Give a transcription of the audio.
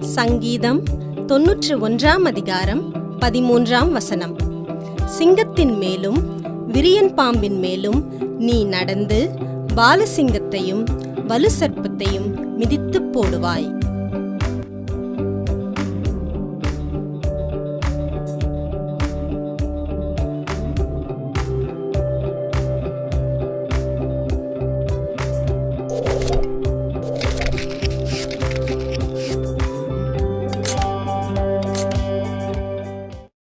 சங்கீதம் தொன்னூற்று ஒன்றாம் அதிகாரம் பதிமூன்றாம் வசனம். சிங்கத்தின் மேலும் விரியன் பாம்பின் மேலும் நீ நடந்து பாலசிங்கத்தையும் வலுசர்ப்பத்தையும் மிதித்துப் போடுவாய்.